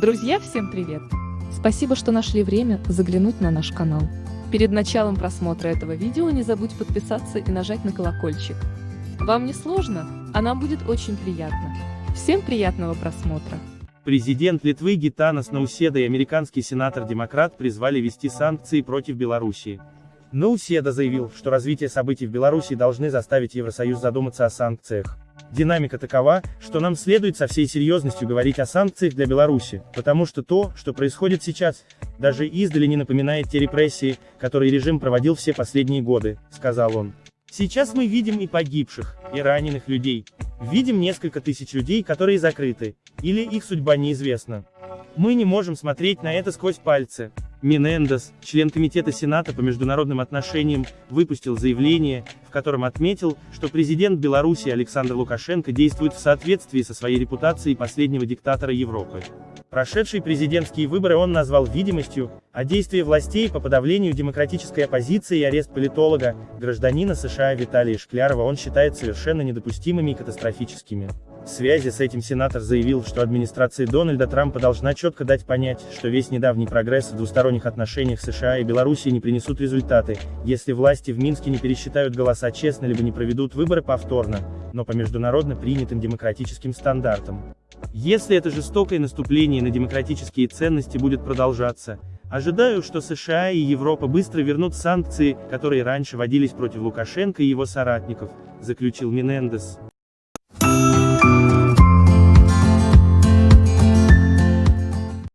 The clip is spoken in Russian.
Друзья, всем привет! Спасибо, что нашли время заглянуть на наш канал. Перед началом просмотра этого видео не забудь подписаться и нажать на колокольчик. Вам не сложно, а нам будет очень приятно. Всем приятного просмотра! Президент Литвы Гитанас Науседа и американский сенатор-демократ призвали ввести санкции против Белоруссии. Науседа заявил, что развитие событий в Беларуси должны заставить Евросоюз задуматься о санкциях. Динамика такова, что нам следует со всей серьезностью говорить о санкциях для Беларуси, потому что то, что происходит сейчас, даже издали не напоминает те репрессии, которые режим проводил все последние годы, сказал он. Сейчас мы видим и погибших, и раненых людей. Видим несколько тысяч людей, которые закрыты, или их судьба неизвестна. Мы не можем смотреть на это сквозь пальцы. Менендес, член Комитета Сената по международным отношениям, выпустил заявление, в котором отметил, что президент Беларуси Александр Лукашенко действует в соответствии со своей репутацией последнего диктатора Европы. Прошедшие президентские выборы он назвал видимостью, а действия властей по подавлению демократической оппозиции и арест политолога, гражданина США Виталия Шклярова он считает совершенно недопустимыми и катастрофическими. В связи с этим сенатор заявил, что администрация Дональда Трампа должна четко дать понять, что весь недавний прогресс в двусторонних отношениях США и Белоруссии не принесут результаты, если власти в Минске не пересчитают голоса честно либо не проведут выборы повторно, но по международно принятым демократическим стандартам. Если это жестокое наступление на демократические ценности будет продолжаться, ожидаю, что США и Европа быстро вернут санкции, которые раньше вводились против Лукашенко и его соратников, заключил Менендес.